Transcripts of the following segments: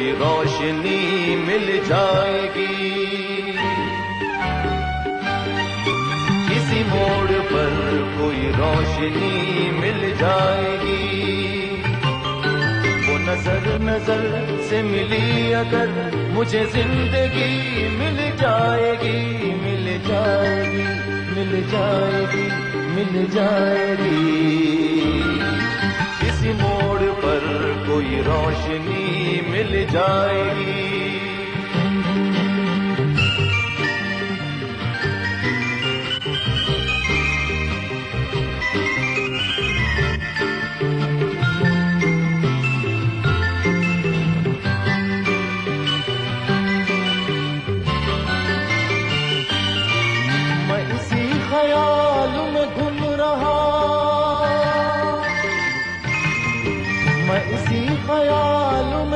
روشنی مل جائے گی۔ کسی موڑ پر کوئی روشنی مل جائے گی۔ وہ نظر نظر سے ملی اگر مجھے زندگی مل جائے گی، مل جائے گی، مل جائے گی، مل جائے گی۔ کسی موڑ روشنی مل جائے گی۔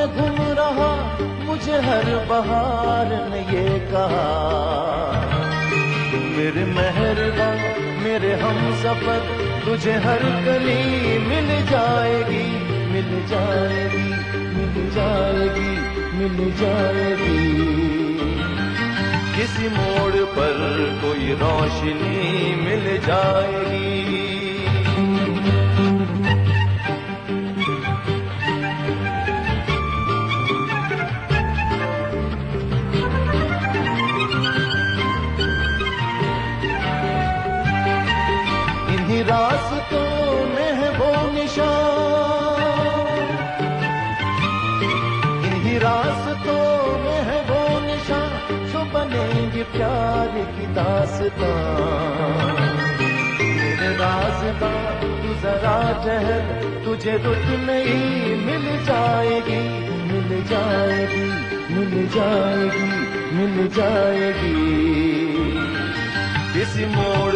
میں گم رہا، مجھے ہر بہار نے یہ کہا۔ میرے مہربان، میرے ہم سفر، تجھے ہر گلی مل جائے گی، مل جائے گی، مل جائے گی، مل جائے گی۔ کسی موڑ پر کوئی روشنی مل جائے گی۔ راستوں میں ہے وہ نشان۔ انہیں راستوں میں ہے وہ نشان، جو بنیں گے پیار کی داستان۔ میرے راستہ تو ذرا جہر تجھے رک نہیں، مل جائے گی، مل جائے گی، مل جائے گی، مل جائے گی۔ کسی موڑ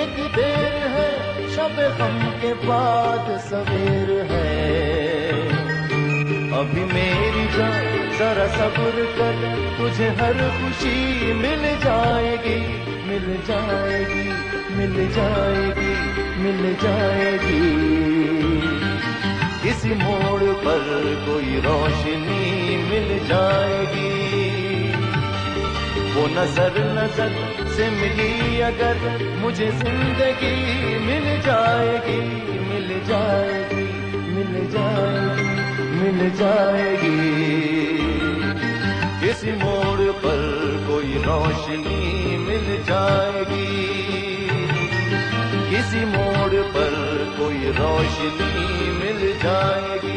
بدلنے کی دیر ہے، شب غم کے بعد سویر ہے۔ ابھی میری جان ذرا صبر کر، تجھے ہر خوشی مل جائے گی۔ مل جائے گی، مل جائے گی، مل جائے گی۔ کسی موڑ پر کوئی روشنی وہ نظر نظر سے ملی اگر مجھے زندگی مل جائے گی، مل جائے گی، مل جائے گی، مل جائے گی۔ کسی موڑ پر کوئی روشنی مل جائے گی۔ کسی موڑ پر کوئی روشنی مل جائے گی۔